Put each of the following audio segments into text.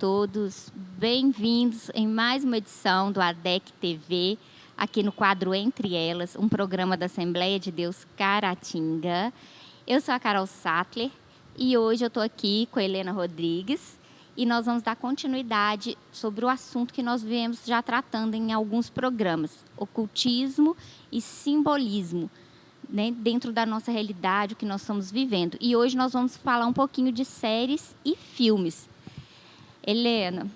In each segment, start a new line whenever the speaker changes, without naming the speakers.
Todos, bem-vindos em mais uma edição do ADEC TV, aqui no quadro Entre Elas, um programa da Assembleia de Deus Caratinga. Eu sou a Carol Sattler e hoje eu estou aqui com a Helena Rodrigues e nós vamos dar continuidade sobre o assunto que nós viemos já tratando em alguns programas, ocultismo e simbolismo, né, dentro da nossa realidade, o que nós estamos vivendo. E hoje nós vamos falar um pouquinho de séries e filmes. Helena,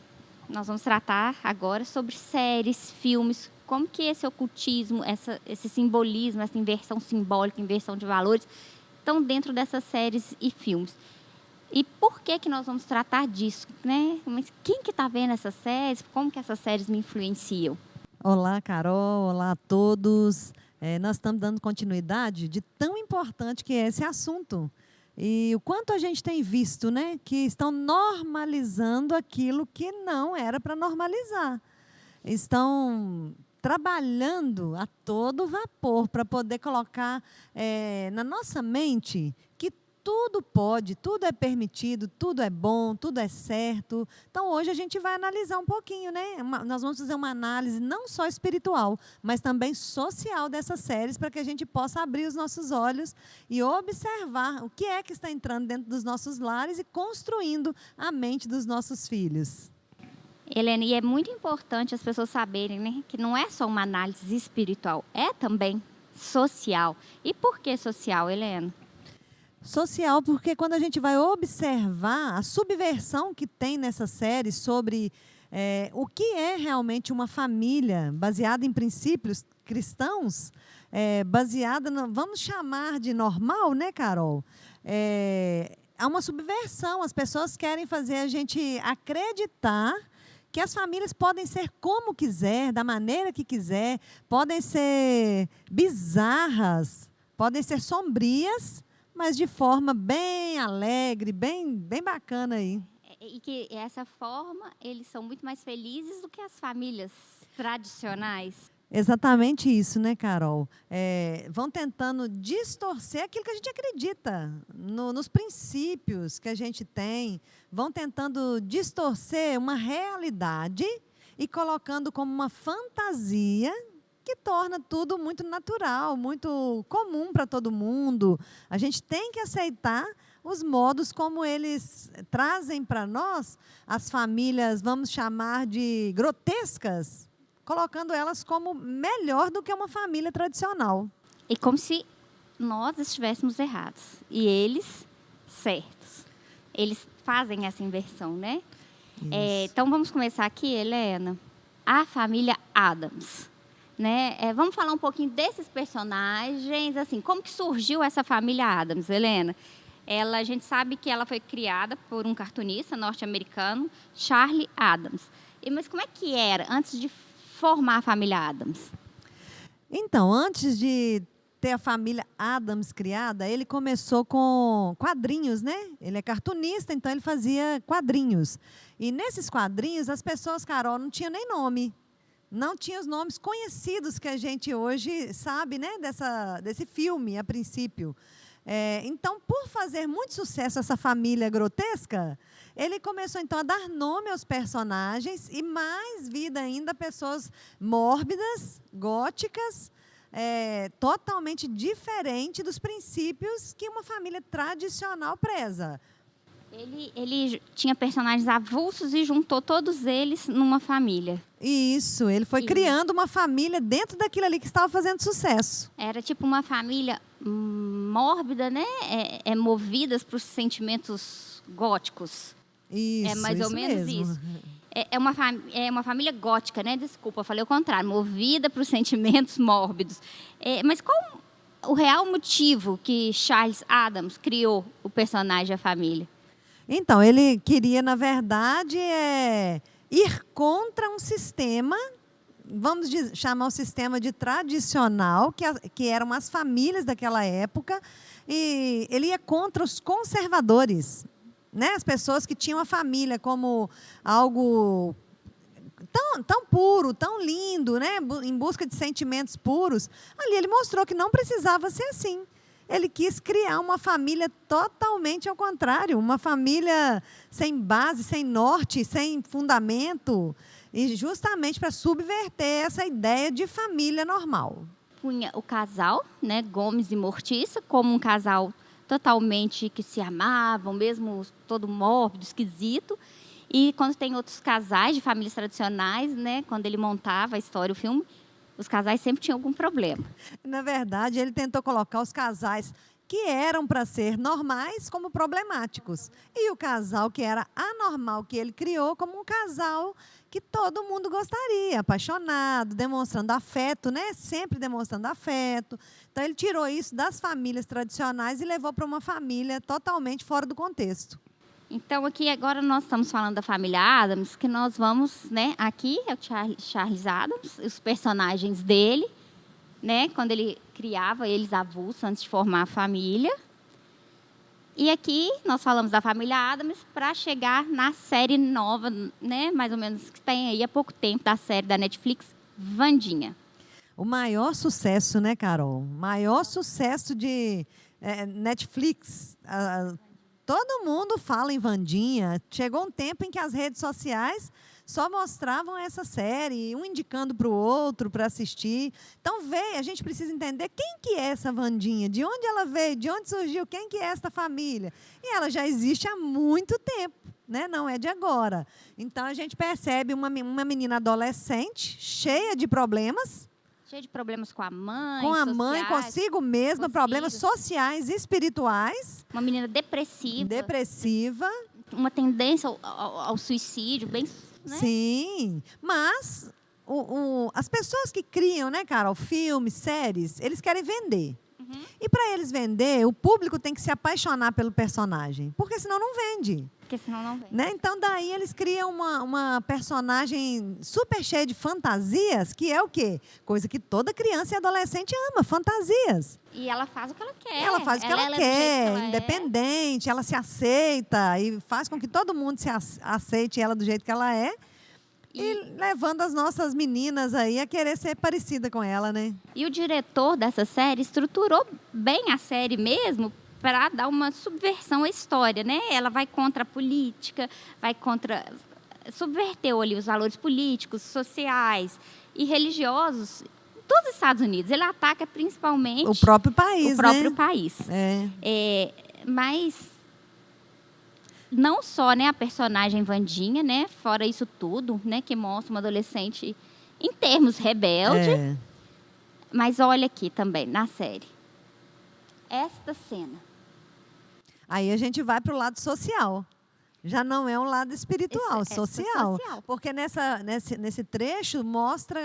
nós vamos tratar agora sobre séries, filmes, como que esse ocultismo, essa, esse simbolismo, essa inversão simbólica, inversão de valores, estão dentro dessas séries e filmes. E por que que nós vamos tratar disso, né? Mas quem que está vendo essas séries? Como que essas séries me influenciam?
Olá, Carol. Olá a todos. É, nós estamos dando continuidade de tão importante que é esse assunto. E o quanto a gente tem visto, né, que estão normalizando aquilo que não era para normalizar. Estão trabalhando a todo vapor para poder colocar é, na nossa mente que tudo pode, tudo é permitido, tudo é bom, tudo é certo. Então, hoje a gente vai analisar um pouquinho, né? Uma, nós vamos fazer uma análise não só espiritual, mas também social dessas séries, para que a gente possa abrir os nossos olhos e observar o que é que está entrando dentro dos nossos lares e construindo a mente dos nossos filhos.
Helena, e é muito importante as pessoas saberem né, que não é só uma análise espiritual, é também social. E por que social, Helena?
Social, porque quando a gente vai observar a subversão que tem nessa série sobre é, o que é realmente uma família baseada em princípios cristãos, é, baseada, no, vamos chamar de normal, né, Carol? É, há uma subversão, as pessoas querem fazer a gente acreditar que as famílias podem ser como quiser, da maneira que quiser, podem ser bizarras, podem ser sombrias, mas de forma bem alegre, bem, bem bacana aí.
E que essa forma, eles são muito mais felizes do que as famílias tradicionais.
Exatamente isso, né, Carol? É, vão tentando distorcer aquilo que a gente acredita, no, nos princípios que a gente tem, vão tentando distorcer uma realidade e colocando como uma fantasia que torna tudo muito natural, muito comum para todo mundo. A gente tem que aceitar os modos como eles trazem para nós as famílias, vamos chamar de grotescas, colocando elas como melhor do que uma família tradicional.
E como se nós estivéssemos errados e eles certos. Eles fazem essa inversão, né? É, então vamos começar aqui, Helena. A família Adams. Né? É, vamos falar um pouquinho desses personagens, assim, como que surgiu essa família Adams, Helena? Ela, a gente sabe que ela foi criada por um cartunista norte-americano, Charlie Adams. E, mas como é que era antes de formar a família Adams?
Então, antes de ter a família Adams criada, ele começou com quadrinhos, né? Ele é cartunista, então ele fazia quadrinhos. E nesses quadrinhos, as pessoas, Carol, não tinham nem nome não tinha os nomes conhecidos que a gente hoje sabe né, dessa, desse filme, a princípio. É, então, por fazer muito sucesso essa família grotesca, ele começou então a dar nome aos personagens e mais vida ainda pessoas mórbidas, góticas, é, totalmente diferente dos princípios que uma família tradicional preza.
Ele, ele tinha personagens avulsos e juntou todos eles numa família.
Isso, ele foi e... criando uma família dentro daquilo ali que estava fazendo sucesso.
Era tipo uma família mórbida, né? É, é movidas para os sentimentos góticos.
Isso,
É mais
isso
ou menos
mesmo.
isso. É, é, uma é uma família gótica, né? Desculpa, falei o contrário. Movida para os sentimentos mórbidos. É, mas qual o real motivo que Charles Adams criou o personagem A Família?
Então, ele queria, na verdade, é, ir contra um sistema, vamos dizer, chamar o sistema de tradicional, que, que eram as famílias daquela época, e ele ia contra os conservadores, né? as pessoas que tinham a família como algo tão, tão puro, tão lindo, né? em busca de sentimentos puros. Ali ele mostrou que não precisava ser assim Ele quis criar uma família totalmente ao contrário, uma família sem base, sem norte, sem fundamento, e justamente para subverter essa ideia de família normal.
Punha o casal, né, Gomes e Mortiça, como um casal totalmente que se amavam, mesmo todo mórbido, esquisito. E quando tem outros casais de famílias tradicionais, né, quando ele montava a história, o filme, os casais sempre tinham algum problema.
Na verdade, ele tentou colocar os casais que eram para ser normais como problemáticos. E o casal que era anormal que ele criou como um casal que todo mundo gostaria, apaixonado, demonstrando afeto, né? Sempre demonstrando afeto. Então ele tirou isso das famílias tradicionais e levou para uma família totalmente fora do contexto.
Então, aqui agora nós estamos falando da família Adams, que nós vamos, né? Aqui é o Charles Adams, os personagens dele, né? Quando ele criava eles avulsos antes de formar a família. E aqui nós falamos da família Adams para chegar na série nova, né? Mais ou menos que tem aí há pouco tempo da série da Netflix, Vandinha.
O maior sucesso, né, Carol? Maior sucesso de é, Netflix. Uh, Todo mundo fala em Vandinha. Chegou um tempo em que as redes sociais só mostravam essa série, um indicando para o outro para assistir. Então, veio, a gente precisa entender quem que é essa Vandinha, de onde ela veio, de onde surgiu, quem que é esta família. E ela já existe há muito tempo, né? não é de agora. Então, a gente percebe uma, uma menina adolescente, cheia de problemas,
cheia de problemas com a mãe.
Com a mãe, consigo mesma, problemas sociais, espirituais.
Uma menina depressiva.
Depressiva.
Uma tendência ao, ao, ao suicídio, bem.
Né? Sim, mas o, o, as pessoas que criam, né, Carol, filmes, séries, eles querem vender. Uhum. E para eles vender, o público tem que se apaixonar pelo personagem, porque senão não vende.
Porque senão não vende.
Né? Então, daí eles criam uma, uma personagem super cheia de fantasias, que é o quê? Coisa que toda criança e adolescente ama, fantasias.
E ela faz o que ela quer.
Ela faz o que ela, ela é quer, que ela é. independente, é. ela se aceita e faz com que todo mundo se aceite ela do jeito que ela é. E, e, levando as nossas meninas aí a querer ser parecida com ela, né?
E o diretor dessa série estruturou bem a série mesmo para dar uma subversão à história, né? Ela vai contra a política, vai contra subverteu ali os valores políticos, sociais e religiosos todos os Estados Unidos. Ele ataca principalmente
o próprio país,
o próprio
né?
país.
É.
É, mas não só né, a personagem Vandinha, né, fora isso tudo, né, que mostra uma adolescente em termos rebelde. É. Mas olha aqui também na série. Esta cena.
Aí a gente vai para o lado social. Já não é um lado espiritual, é social. social. Porque nessa, nesse, nesse trecho mostra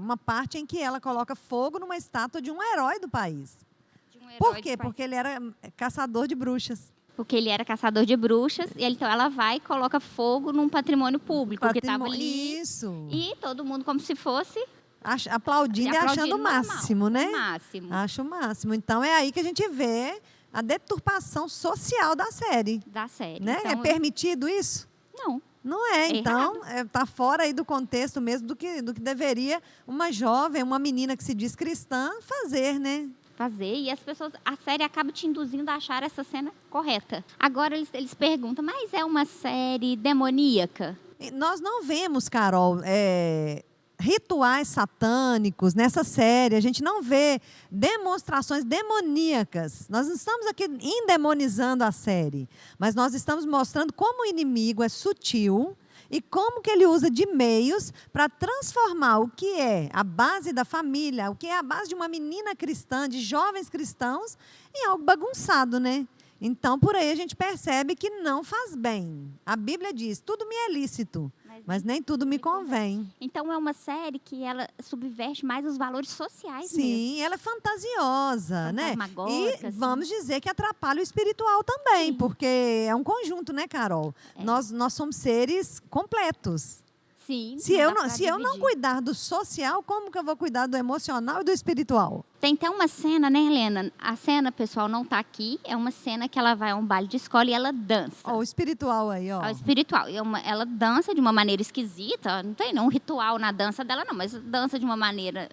uma parte em que ela coloca fogo numa estátua de um herói do país. Um herói Por quê? Porque ele era caçador de bruxas
porque ele era caçador de bruxas, e então ela vai e coloca fogo num patrimônio público Patrimônio, que estava ali.
Isso.
E todo mundo como se fosse
aplaudindo, e achando o máximo,
normal,
né?
O máximo.
Acho o máximo. Então é aí que a gente vê a deturpação social da série.
Da série.
Né? Então, é permitido isso?
Não.
Não é, é então está é, tá fora aí do contexto mesmo do que, do que deveria uma jovem, uma menina que se diz cristã fazer, né?
fazer e as pessoas, a série acaba te induzindo a achar essa cena correta. Agora eles, eles perguntam, mas é uma série demoníaca?
Nós não vemos, Carol, é, rituais satânicos nessa série. A gente não vê demonstrações demoníacas. Nós não estamos aqui endemonizando a série, mas nós estamos mostrando como o inimigo é sutil e como que ele usa de meios para transformar o que é a base da família, o que é a base de uma menina cristã, de jovens cristãos, em algo bagunçado, né? Então, por aí a gente percebe que não faz bem. A Bíblia diz: tudo me é lícito, mas nem tudo me convém.
Então é uma série que ela subverte mais os valores sociais
Sim,
mesmo.
ela é fantasiosa, né? E vamos dizer que atrapalha o espiritual também, Sim. porque é um conjunto, né, Carol? É. Nós, nós somos seres completos.
Sim.
Se, eu não, se eu não cuidar do social, como que eu vou cuidar do emocional e do espiritual?
Tem até uma cena, né, Helena? A cena, pessoal, não está aqui. É uma cena que ela vai a um baile de escola e ela dança.
Ó, o espiritual aí, ó.
o espiritual. E é ela dança de uma maneira esquisita. Não tem não, um ritual na dança dela, não. Mas dança de uma maneira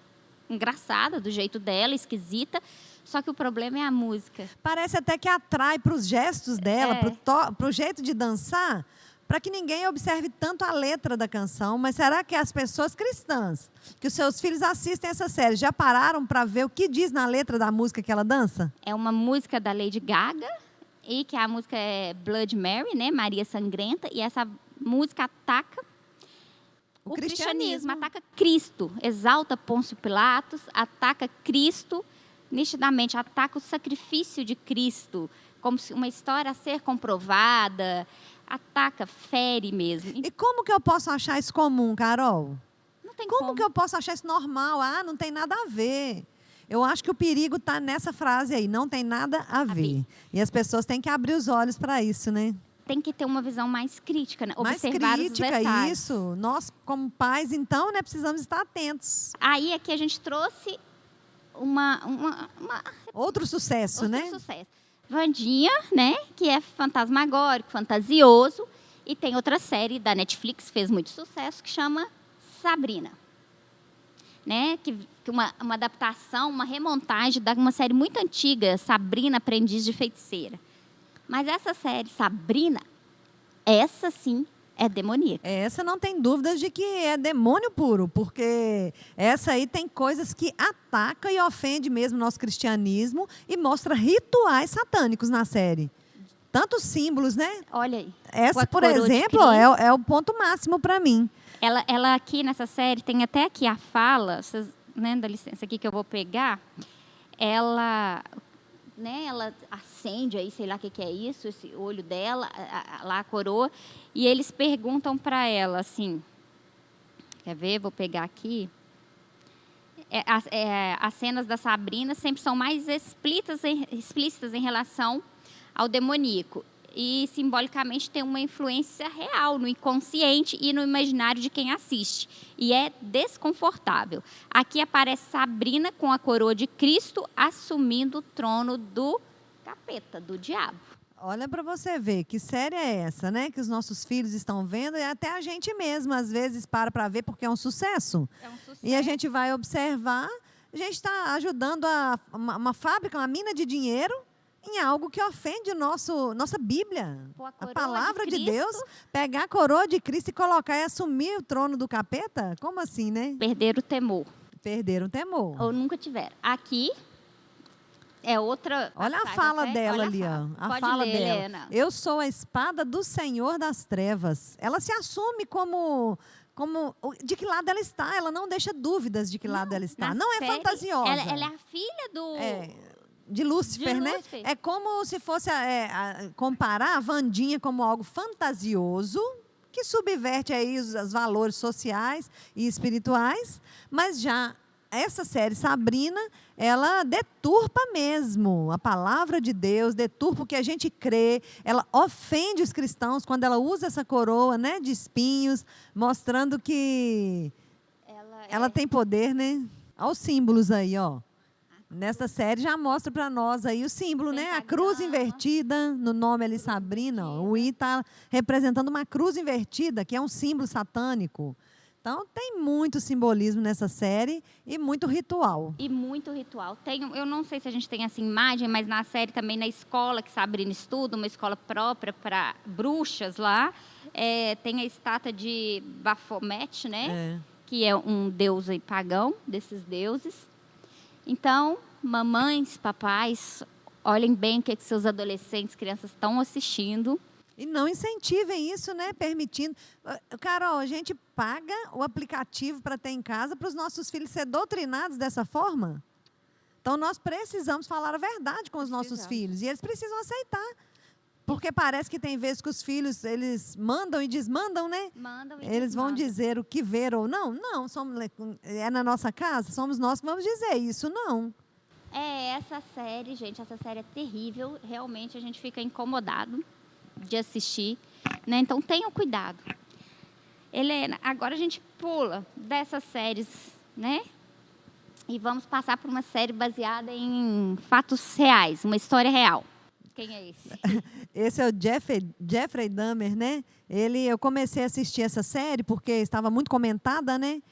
engraçada, do jeito dela, esquisita. Só que o problema é a música.
Parece até que atrai para os gestos dela,
É.
para o jeito de dançar, para que ninguém observe tanto a letra da canção. Mas será que as pessoas cristãs, que os seus filhos assistem essa série, já pararam para ver o que diz na letra da música que ela dança?
É uma música da Lady Gaga, e que a música é Blood Mary, né? Maria Sangrenta, e essa música ataca
O
o, cristianismo.
cristianismo.
ataca Cristo, exalta Pôncio Pilatos, ataca Cristo, nitidamente, ataca o sacrifício de Cristo, como se uma história a ser comprovada, ataca, fere mesmo.
E como que eu posso achar isso comum, Carol?
Não tem
Como
como.
que eu posso achar isso normal? Ah, não tem nada a ver. Eu acho que o perigo está nessa frase aí, não tem nada a ver. E as pessoas têm que abrir os olhos para isso, né?
Tem que ter uma visão mais crítica, né?
Mais
observar
crítica, isso. Nós, como pais, então, né, precisamos estar atentos.
Aí aqui a gente trouxe uma, uma, uma
Outro sucesso,
outro
né?
sucesso. Vandinha, né? Que é fantasmagórico, fantasioso. E tem outra série da Netflix, fez muito sucesso, que chama Sabrina. Né? Que, que uma, uma adaptação, uma remontagem de uma série muito antiga, Sabrina, Aprendiz de Feiticeira. Mas essa série, Sabrina, essa sim é demoníaca.
Essa não tem dúvidas de que é demônio puro, porque essa aí tem coisas que ataca e ofende mesmo o nosso cristianismo e mostra rituais satânicos na série. Tantos símbolos, né?
Olha aí.
Essa, por exemplo, é, o- é o ponto máximo para mim.
Ela, ela aqui nessa série tem até aqui a fala, vocês, né, dá licença aqui que eu vou pegar. Ela, né, ela acende aí, sei lá o que, que é isso, esse olho dela, a- a- lá a coroa, e eles perguntam para ela assim, quer ver? Vou pegar aqui. É, as, é, as cenas da Sabrina sempre são mais explícitas em, explícitas em relação ao demoníaco. E simbolicamente tem uma influência real no inconsciente e no imaginário de quem assiste. E é desconfortável. Aqui aparece Sabrina com a coroa de Cristo assumindo o trono do capeta, do diabo.
Olha para você ver que série é essa, né? Que os nossos filhos estão vendo e até a gente mesmo às vezes para para ver porque é um sucesso.
É um sucesso.
E a gente vai observar, a gente está ajudando a, uma, uma fábrica, uma mina de dinheiro em algo que ofende nosso, nossa Bíblia.
Pô, a
A palavra de,
Cristo,
Deus, pegar a coroa de Cristo e colocar e assumir o trono do capeta? Como assim, né?
Perder o temor.
Perderam o temor.
Ou nunca tiveram. Aqui é outra.
Olha a fala
né?
dela
Olha
ali, ó. A
Pode
fala
ler,
dela.
Helena.
Eu sou a espada do Senhor das trevas. Ela se assume como como de que lado ela está. Ela não deixa dúvidas de que lado ela está. Não é
série,
fantasiosa.
Ela, ela é a filha do.
É, de Lúcifer,
De
né?
Lúcifer.
É como se fosse é, a- comparar a Vandinha como algo fantasioso que subverte aí os, os valores sociais e espirituais, mas já essa série Sabrina, ela deturpa mesmo a palavra de Deus, deturpa o que a gente crê, ela ofende os cristãos quando ela usa essa coroa, né, de espinhos, mostrando que
Ela,
ela
é-
tem poder, né? Olha os símbolos aí, ó. Nesta série já mostra para nós aí o símbolo, né? A cruz invertida, no nome ali Sabrina. ó. O I está representando uma cruz invertida, que é um símbolo satânico. Então tem muito simbolismo nessa série e muito ritual.
E muito ritual. Tem, eu não sei se a gente tem essa imagem, mas na série também, na escola que Sabrina estuda, uma escola própria para bruxas lá, é, tem a estátua de Baphomet, né?
É.
que é um deus aí pagão desses deuses. Então, mamães, papais, olhem bem o que, que seus adolescentes, crianças estão assistindo.
E não incentivem isso, né? Permitindo. Ah, Carol, a gente paga o aplicativo para ter em casa para os nossos filhos ser doutrinados dessa forma? Então, nós precisamos falar a verdade com os nossos
Precisamos.
filhos. E eles precisam aceitar. Porque parece que tem vezes que os filhos, eles mandam e desmandam, né?
Mandam e
Eles vão dizer o que ver ou não. Não, somos, é na nossa casa, somos nós que vamos dizer isso, não.
É, essa série, gente, essa série é terrível. Realmente a gente fica incomodado de assistir. Né? Então tenham cuidado. Helena, agora a gente pula dessas séries, né? E vamos passar por uma série baseada em fatos reais, uma história real. Quem é esse?
Esse é o Jeffrey, Jeffrey Dahmer, né? Ele, eu comecei a assistir essa série porque estava muito comentada, né?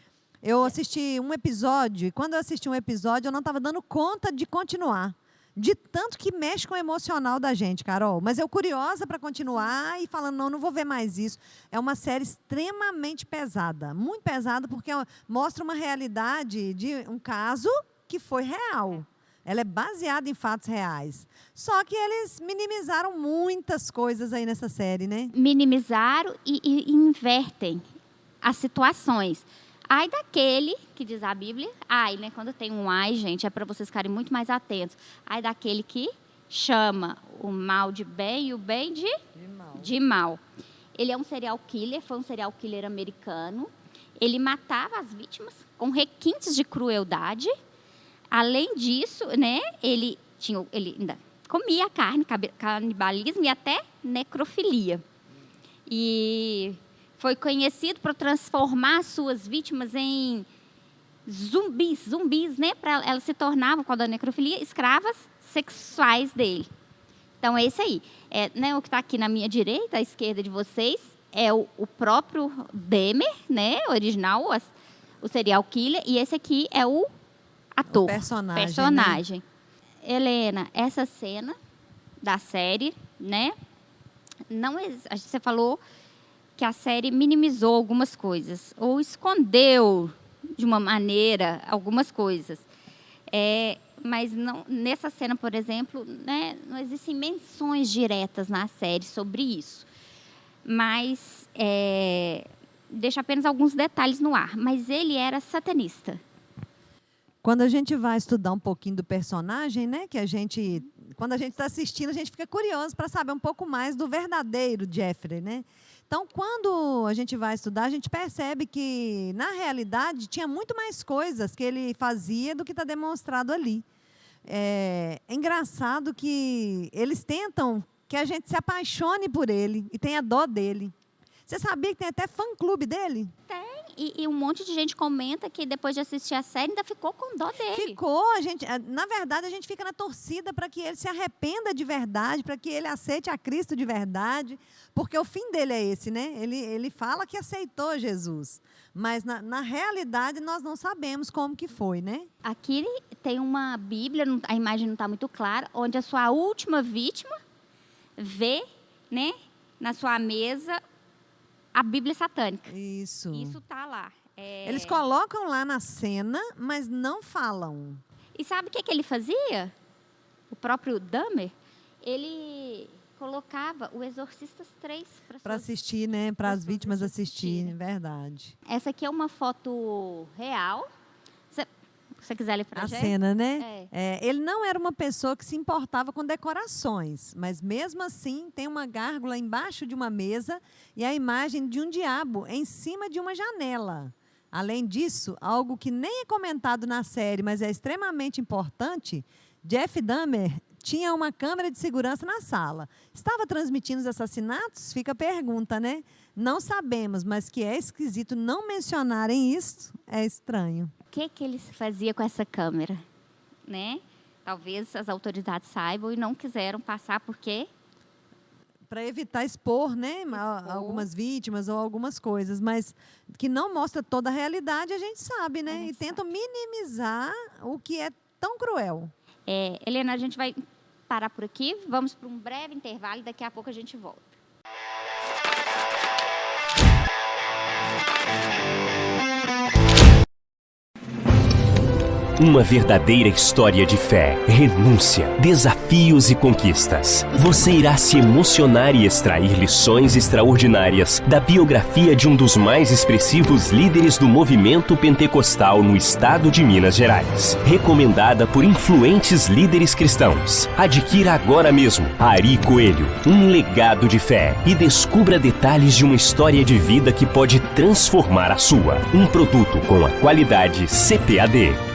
Eu assisti um episódio, e quando eu assisti um episódio, eu não estava dando conta de continuar. De tanto que mexe com o emocional da gente, Carol. Mas eu curiosa para continuar e falando, não, não vou ver mais isso. É uma série extremamente pesada. Muito pesada, porque mostra uma realidade de um caso que foi real. Ela é baseada em fatos reais. Só que eles minimizaram muitas coisas aí nessa série, né?
Minimizaram e, e invertem as situações. Ai daquele, que diz a Bíblia, ai, né? Quando tem um ai, gente, é para vocês ficarem muito mais atentos. Ai daquele que chama o mal de bem e o bem de, de, mal. de mal. Ele é um serial killer, foi um serial killer americano. Ele matava as vítimas com requintes de crueldade. Além disso, né, ele tinha, ele ainda comia carne, canibalismo e até necrofilia. E foi conhecido por transformar suas vítimas em zumbis, zumbis, né? Para elas se tornavam, com a necrofilia, escravas sexuais dele. Então, é esse aí. É, né, o que está aqui na minha direita, à esquerda de vocês, é o, o próprio Demer, né? Original, o serial killer. E esse aqui é o ator. O
personagem.
Personagem. Né? Helena, essa cena da série, né? Não, você falou que a série minimizou algumas coisas ou escondeu de uma maneira algumas coisas. É, mas não, nessa cena, por exemplo, né, não existem menções diretas na série sobre isso. Mas é, deixa apenas alguns detalhes no ar. Mas ele era satanista.
Quando a gente vai estudar um pouquinho do personagem, né, que a gente, quando a gente está assistindo, a gente fica curioso para saber um pouco mais do verdadeiro Jeffrey, né? Então, quando a gente vai estudar, a gente percebe que, na realidade, tinha muito mais coisas que ele fazia do que está demonstrado ali. É, é engraçado que eles tentam que a gente se apaixone por ele e tenha dó dele. Você sabia que tem até fã-clube dele?
Tem e, e, um monte de gente comenta que depois de assistir a série ainda ficou com dó dele.
Ficou, a gente, na verdade, a gente fica na torcida para que ele se arrependa de verdade, para que ele aceite a Cristo de verdade, porque o fim dele é esse, né? Ele, ele fala que aceitou Jesus, mas na, na realidade nós não sabemos como que foi, né?
Aqui tem uma Bíblia, a imagem não está muito clara, onde a sua última vítima vê, né, na sua mesa a Bíblia satânica.
Isso.
Isso está lá. É...
Eles colocam lá na cena, mas não falam.
E sabe o que, que ele fazia? O próprio Dahmer, ele colocava o Exorcistas 3
para assistir, né? Para as vítimas assistirem, verdade.
Essa aqui é uma foto real você quiser ler para
a gente. cena, né? É. É, ele não era uma pessoa que se importava com decorações, mas mesmo assim tem uma gárgula embaixo de uma mesa e a imagem de um diabo em cima de uma janela. Além disso, algo que nem é comentado na série, mas é extremamente importante, Jeff Dahmer tinha uma câmera de segurança na sala. Estava transmitindo os assassinatos? Fica a pergunta, né? Não sabemos, mas que é esquisito não mencionarem isso, é estranho
que, que ele fazia com essa câmera, né? Talvez as autoridades saibam e não quiseram passar porque
para evitar expor, né, expor. algumas vítimas ou algumas coisas, mas que não mostra toda a realidade, a gente sabe, né? Gente e tentam minimizar o que é tão cruel.
É, Helena, a gente vai parar por aqui, vamos para um breve intervalo e daqui a pouco a gente volta.
Uma verdadeira história de fé, renúncia, desafios e conquistas. Você irá se emocionar e extrair lições extraordinárias da biografia de um dos mais expressivos líderes do movimento pentecostal no estado de Minas Gerais. Recomendada por influentes líderes cristãos. Adquira agora mesmo Ari Coelho, um legado de fé e descubra detalhes de uma história de vida que pode transformar a sua. Um produto com a qualidade CPAD.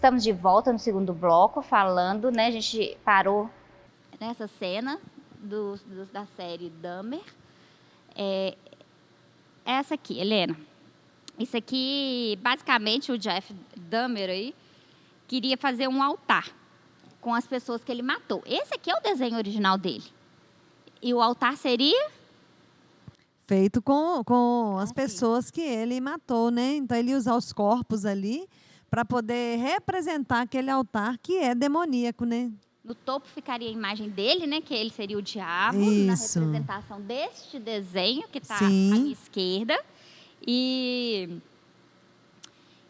Estamos de volta no segundo bloco, falando, né? A gente parou nessa cena do, do, da série Dahmer. É, essa aqui, Helena. Isso aqui, basicamente, o Jeff Dahmer aí queria fazer um altar com as pessoas que ele matou. Esse aqui é o desenho original dele. E o altar seria
feito com, com as
Ah, sim.
pessoas que ele matou, né? Então ele ia usar os corpos ali para poder representar aquele altar que é demoníaco, né?
No topo ficaria a imagem dele, né? Que ele seria o diabo,
Isso.
na representação deste desenho que está à minha esquerda. E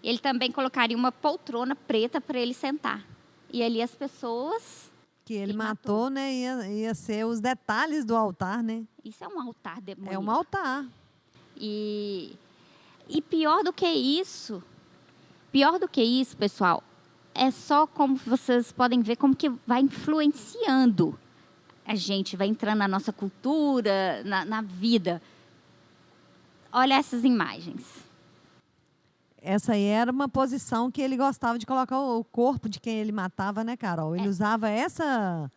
ele também colocaria uma poltrona preta para ele sentar. E ali as pessoas.
Que ele
Ele
matou,
matou.
né? Ia, ia ser os detalhes do altar, né?
Isso é um altar demoníaco.
É um altar.
E, e pior do que isso, pior do que isso, pessoal, é só como vocês podem ver como que vai influenciando a gente, vai entrando na nossa cultura, na, na vida. Olha essas imagens.
Essa aí era uma posição que ele gostava de colocar o corpo de quem ele matava, né, Carol? Ele usava essa.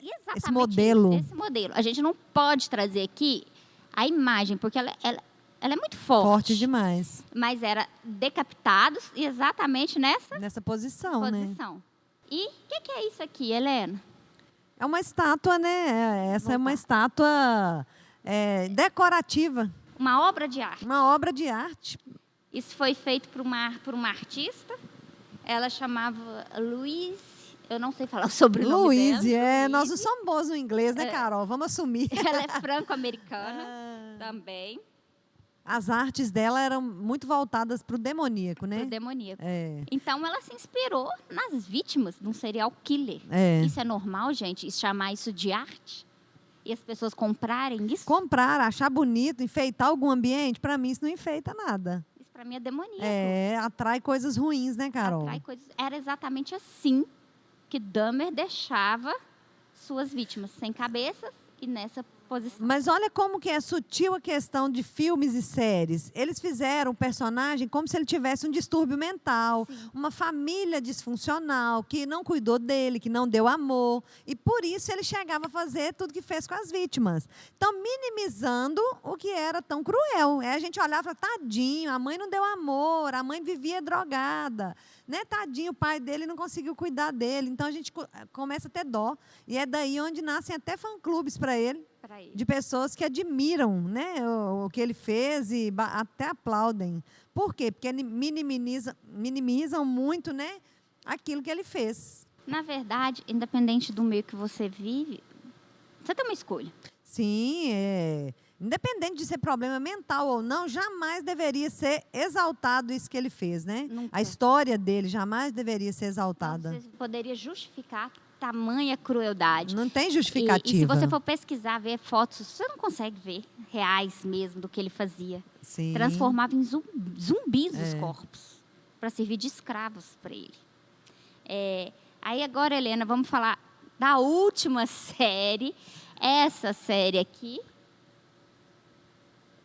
Exatamente
modelo.
isso, esse modelo. A gente não pode trazer aqui a imagem, porque ela, ela, ela é muito forte.
Forte demais.
Mas era decapitados e exatamente nessa
Nessa posição, né?
posição. E o que, que é isso aqui, Helena?
É uma estátua, né? Essa é uma estátua é, decorativa,
Uma obra de arte.
uma obra de arte.
Isso foi feito por uma, por uma artista. Ela chamava Louise. Eu não sei falar sobre o
Luiz, é. Nós não somos bons no inglês, né,
É.
Carol? Vamos assumir.
Ela é franco-americana
Ah.
também,
As artes dela eram muito voltadas para o demoníaco, né?
pro demoníaco.
É.
Então ela se inspirou nas vítimas de um serial killer.
É.
Isso é normal, gente? Chamar isso de arte? E as pessoas comprarem isso?
Comprar, achar bonito, enfeitar algum ambiente, para mim isso não enfeita nada.
Isso para mim é demoníaco.
É, atrai coisas ruins, né, Carol?
Atrai coisas. Era exatamente assim que Dahmer deixava suas vítimas sem cabeças e nessa posição.
Mas olha como que é sutil a questão de filmes e séries. Eles fizeram o personagem como se ele tivesse um distúrbio mental, uma família disfuncional, que não cuidou dele, que não deu amor. E por isso ele chegava a fazer tudo que fez com as vítimas. Então, minimizando o que era tão cruel. Aí a gente olhava e tadinho, a mãe não deu amor, a mãe vivia drogada. Né? Tadinho, o pai dele não conseguiu cuidar dele. Então a gente co- começa a ter dó. E é daí onde nascem até fã-clubes para ele
ele.
de pessoas que admiram né, o, o que ele fez e até aplaudem. Por quê? Porque minimiza, minimizam muito né, aquilo que ele fez.
Na verdade, independente do meio que você vive, você tem uma escolha.
Sim, é, independente de ser problema mental ou não, jamais deveria ser exaltado isso que ele fez. Né?
Nunca.
A história dele jamais deveria ser exaltada.
Você poderia justificar tamanha crueldade.
Não tem
E,
justificativa.
e se você for pesquisar, ver fotos, você não consegue ver reais mesmo do que ele fazia.
Sim.
Transformava em zum- zumbis os
É.
corpos para servir de escravos para ele. É, aí agora, Helena, vamos falar da última série. Essa série aqui,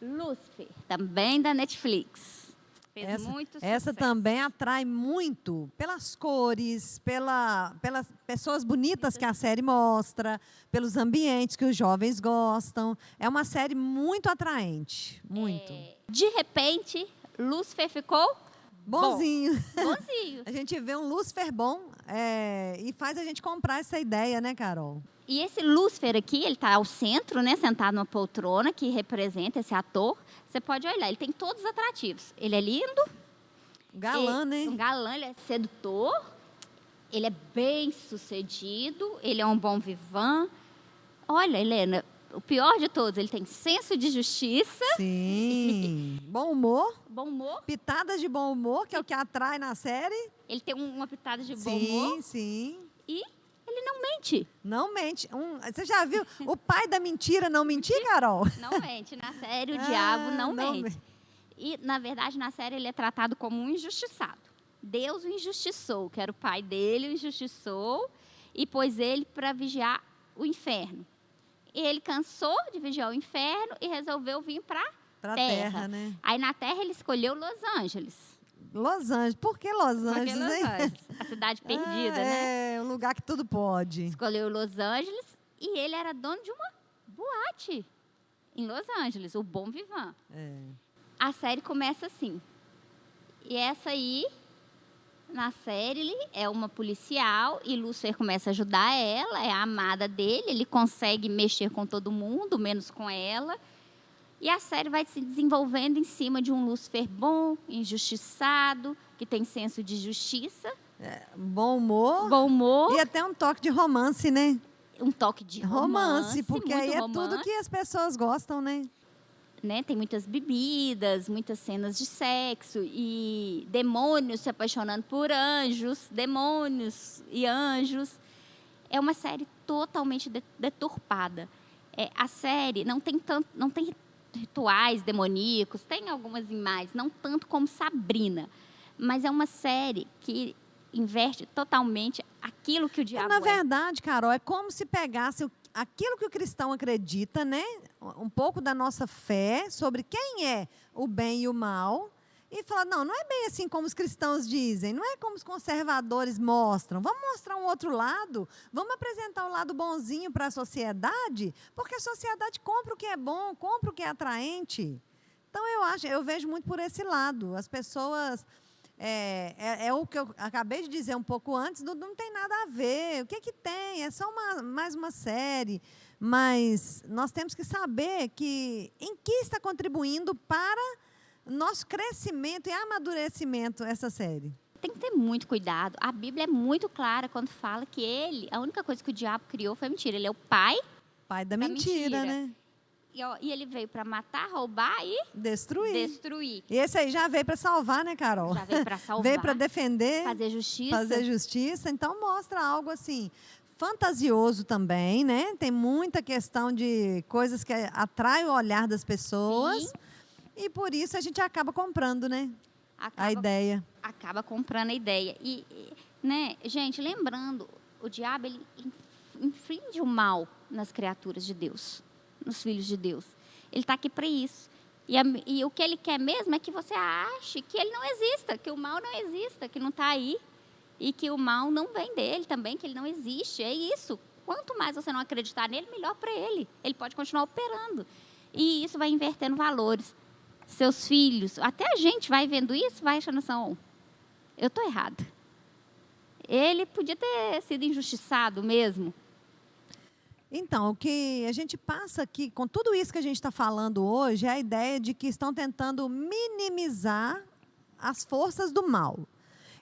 Lucifer, também da Netflix. Fez
Essa,
muito
essa
sucesso.
também atrai muito pelas cores, pela, pelas pessoas bonitas que a série mostra, pelos ambientes que os jovens gostam. É uma série muito atraente, muito.
É, de repente, Lucifer ficou
Bonzinho.
bonzinho.
A gente vê um Lucifer bom é, e faz a gente comprar essa ideia, né, Carol?
E esse Lúcifer aqui, ele está ao centro, né, sentado numa poltrona que representa esse ator. Você pode olhar, ele tem todos os atrativos. Ele é lindo,
Galã,
ele,
né?
um galã, ele é sedutor, ele é bem sucedido, ele é um bom vivan. Olha, Helena, o pior de todos, ele tem senso de justiça,
Sim. bom humor,
bom humor.
pitadas de bom humor, que é o que atrai na série.
Ele tem um- uma pitada de bom
sim,
humor
sim.
e ele não mente.
Não mente. Um, você já viu o pai da mentira não mentir, Carol?
Não mente. Na série, o
Ah,
diabo não,
não
mente.
mente.
E, na verdade, na série, ele é tratado como um injustiçado. Deus o injustiçou, que era o pai dele, o injustiçou e pôs ele para vigiar o inferno. Ele cansou de vigiar o inferno e resolveu vir para
Pra
Terra.
terra, né?
Aí na Terra ele escolheu Los Angeles.
Los Angeles. Por que Los Angeles,
Los? Angeles, a cidade perdida,
Ah,
né?
É, um lugar que tudo pode.
Escolheu Los Angeles e ele era dono de uma boate em Los Angeles, o Bom Vivant.
É.
A série começa assim. E essa aí, na série, ele é uma policial e Lúcifer começa a ajudar ela, é a amada dele, ele consegue mexer com todo mundo, menos com ela. E a série vai se desenvolvendo em cima de um Lúcifer bom, injustiçado, que tem senso de justiça,
Bom humor.
bom humor,
E até um toque de romance, né?
um toque de
Romance,
romance,
porque aí é
romance.
tudo que as pessoas gostam, né?
né? Tem muitas bebidas, muitas cenas de sexo e demônios se apaixonando por anjos, demônios e anjos. É uma série totalmente de- deturpada. É, a série não tem tanto, não tem rituais demoníacos, tem algumas imagens, não tanto como Sabrina, mas é uma série que inverte totalmente aquilo que o diabo
Na
é.
verdade, Carol, é como se pegasse aquilo que o cristão acredita, né? Um pouco da nossa fé sobre quem é o bem e o mal. E falar, não, não é bem assim como os cristãos dizem, não é como os conservadores mostram. Vamos mostrar um outro lado, vamos apresentar o lado bonzinho para a sociedade, porque a sociedade compra o que é bom, compra o que é atraente. Então eu acho, eu vejo muito por esse lado. As pessoas é, é, é o que eu acabei de dizer um pouco antes, não, não tem nada a ver. O que, que tem? É só uma, mais uma série. Mas nós temos que saber que em que está contribuindo para nosso crescimento e amadurecimento essa série.
Tem que ter muito cuidado. A Bíblia é muito clara quando fala que ele, a única coisa que o diabo criou foi mentira. Ele é o pai
Pai da
Da
mentira,
mentira.
né?
e, ó, e ele veio para matar, roubar e
Destruir.
destruir.
E esse aí já veio para salvar, né, Carol?
Já veio para salvar,
Veio para defender.
fazer justiça.
fazer justiça. Então mostra algo assim fantasioso também, né? Tem muita questão de coisas que atraem o olhar das pessoas.
Sim.
E por isso a gente acaba comprando, né? A
acaba,
ideia.
acaba comprando a ideia. E, né, gente, lembrando, o diabo ele in- inflige o mal nas criaturas de Deus, nos filhos de Deus. Ele está aqui para isso. E, a- e o que ele quer mesmo é que você ache que ele não exista, que o mal não exista, que não está aí. E que o mal não vem dele também, que ele não existe. É isso. Quanto mais você não acreditar nele, melhor para ele. Ele pode continuar operando. E isso vai invertendo valores. Seus filhos, até a gente vai vendo isso, vai achando assim, "Oh, eu estou errada. Ele podia ter sido injustiçado mesmo.
Então, o que a gente passa aqui, com tudo isso que a gente está falando hoje, é a ideia de que estão tentando minimizar as forças do mal.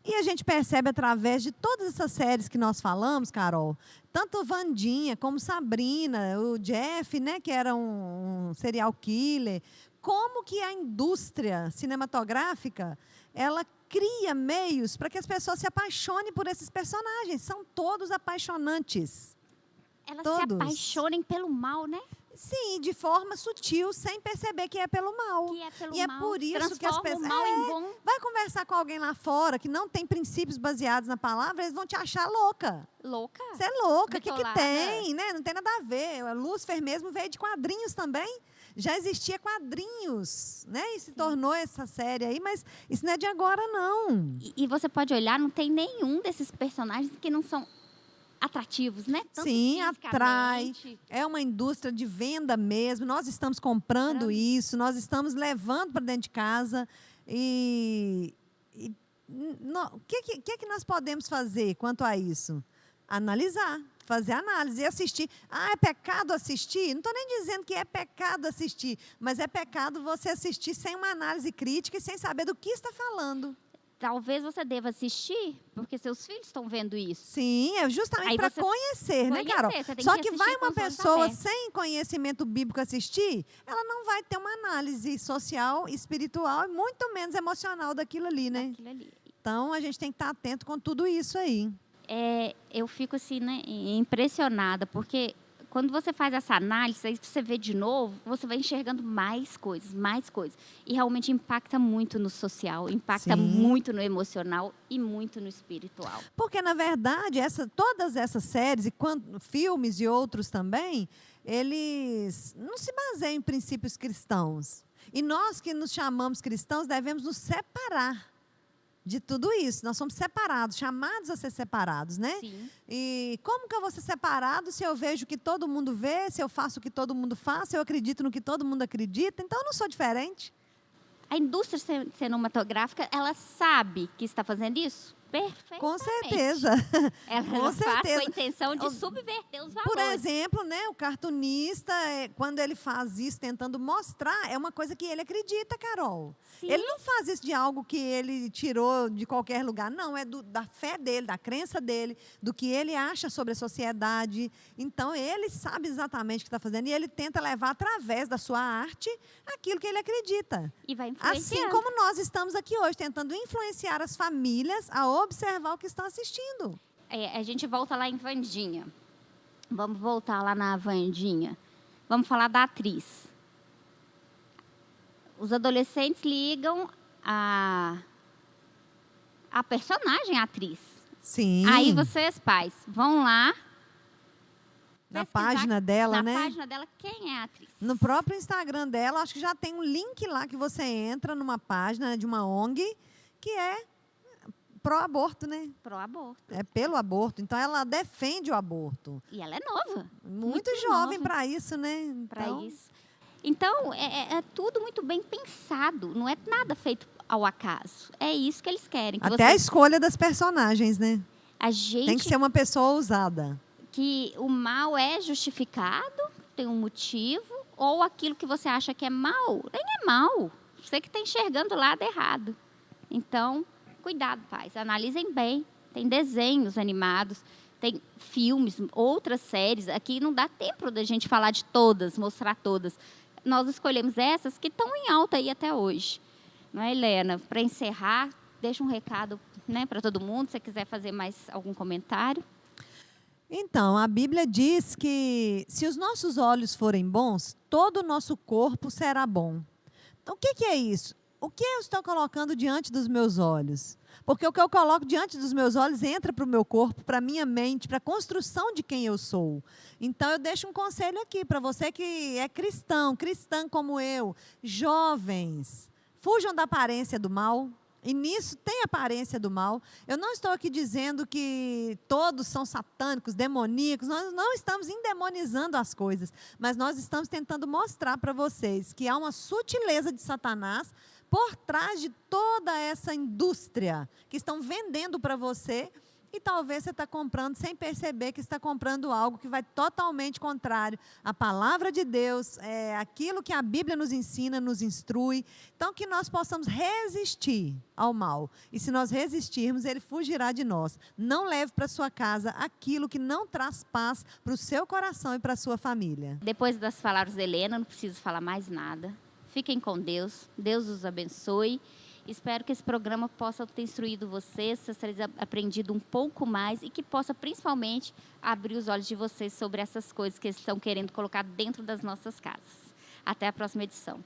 E a gente percebe através de todas essas séries que nós falamos, Carol, tanto Vandinha como Sabrina, o Jeff, né, que era um, um serial killer, como que a indústria cinematográfica, ela cria meios para que as pessoas se apaixonem por esses personagens. São todos apaixonantes.
Elas
Todos.
se apaixonem pelo mal, né?
Sim, de forma sutil, sem perceber que é pelo mal.
Que é pelo
E é
mal.
por isso que as
Transforma
pessoas-
mal
É.
em bom.
Vai conversar com alguém lá fora que não tem princípios baseados na palavra, eles vão te achar louca.
Louca.
Você é louca, o que, que tem? Né? Não tem nada a ver. O Lúcifer mesmo veio de quadrinhos também. Já existia quadrinhos, né? E se tornou essa série aí, mas isso não é de agora, não.
E, e você pode olhar, não tem nenhum desses personagens que não são atrativos, né? Tanto
Sim, atrai. É uma indústria de venda mesmo. Nós estamos comprando isso, nós estamos levando para dentro de casa. E, o que, que, que que nós podemos fazer quanto a isso? Analisar, fazer análise e assistir. Ah, é pecado assistir? Não estou nem dizendo que é pecado assistir, mas é pecado você assistir sem uma análise crítica e sem saber do que está falando.
Talvez você deva assistir, porque seus filhos estão vendo isso.
Sim, é justamente para
você-
conhecer, né,
conhecer,
Carol? Só
que
que, vai uma pessoa sem conhecimento bíblico assistir, ela não vai ter uma análise social, espiritual e muito menos emocional daquilo ali, né?
Aquilo ali.
Então a gente tem que estar atento com tudo isso aí.
É, eu fico assim, né, impressionada, porque quando você faz essa análise, aí você vê de novo, você vai enxergando mais coisas, mais coisas. E realmente impacta muito no social, impacta
Sim.
muito no emocional e muito no espiritual.
Porque, na verdade, essa, todas essas séries, e quan- filmes e outros também, eles não se baseiam em princípios cristãos. E nós que nos chamamos cristãos devemos nos separar de tudo isso. Nós somos separados, chamados a ser separados, né?
Sim.
E como que eu vou ser separado se eu vejo o que todo mundo vê, se eu faço o que todo mundo faz, se eu acredito no que todo mundo acredita? Então eu não sou diferente.
A indústria cin- cinematográfica, ela sabe que está fazendo isso? Perfeitamente.
Com certeza.
Ela
com
faz com a
certeza.
intenção de subverter os valores.
Por exemplo, né, o cartunista, é, quando ele faz isso tentando mostrar, é uma coisa que ele acredita, Carol.
Sim.
Ele não faz isso de algo que ele tirou de qualquer lugar, não. É do- da fé dele, da crença dele, do que ele acha sobre a sociedade. Então, ele sabe exatamente o que está fazendo e ele tenta levar através da sua arte aquilo que ele acredita.
E vai
Assim
influenciando.
como nós estamos aqui hoje, tentando influenciar as famílias a observar o que estão assistindo.
É, a gente volta lá em Vandinha. Vamos voltar lá na Vandinha. Vamos falar da atriz. Os adolescentes ligam a, a personagem a atriz.
Sim.
Aí vocês, pais, vão lá
na página dela,
na
né?
página dela quem é a atriz.
No próprio Instagram dela, acho que já tem um link lá que você entra numa página de uma ONG que é pró-aborto, né?
Pro aborto.
É pelo aborto. Então ela defende o aborto.
E ela é nova
Muito,
Muito
jovem para isso, né?
para
Então,
isso. Então, é, é- é tudo muito bem pensado. Não é nada feito ao acaso. É isso que eles querem. Que
Até a
você,
escolha das personagens, né?
a gente
Tem que ser uma pessoa ousada.
que o mal é justificado, tem um motivo, ou aquilo que você acha que é mal, nem é mal. Você que está enxergando o lado errado. Então, cuidado, pais. Analisem bem. Tem desenhos animados, tem filmes, outras séries. Aqui não dá tempo da gente falar de todas, mostrar todas. Nós escolhemos essas que estão em alta aí até hoje. Não é, Helena? Para encerrar, deixa um recado né, para todo mundo. Se você quiser fazer mais algum comentário.
Então, a Bíblia diz que se os nossos olhos forem bons, todo o nosso corpo será bom. Então, o que, que é isso? O que eu estou colocando diante dos meus olhos? Porque o que eu coloco diante dos meus olhos entra para o meu corpo, para a minha mente, para a construção de quem eu sou. Então, eu deixo um conselho aqui para você que é cristão, cristã como eu, jovens, fujam da aparência do mal. E nisso tem aparência do mal. Eu não estou aqui dizendo que todos são satânicos, demoníacos. Nós não estamos endemonizando as coisas, mas nós estamos tentando mostrar para vocês que há uma sutileza de Satanás por trás de toda essa indústria que estão vendendo para você e talvez você está comprando sem perceber que está comprando algo que vai totalmente contrário à palavra de Deus, é, aquilo que a Bíblia nos ensina, nos instrui. Então, que nós possamos resistir ao mal. E se nós resistirmos, ele fugirá de nós. Não leve para sua casa aquilo que não traz paz para o seu coração e para a sua família.
Depois das palavras da Helena, não preciso falar mais nada. Fiquem com Deus. Deus os abençoe. Espero que esse programa possa ter instruído vocês, vocês terem aprendido um pouco mais e que possa principalmente abrir os olhos de vocês sobre essas coisas que eles estão querendo colocar dentro das nossas casas. Até a próxima edição.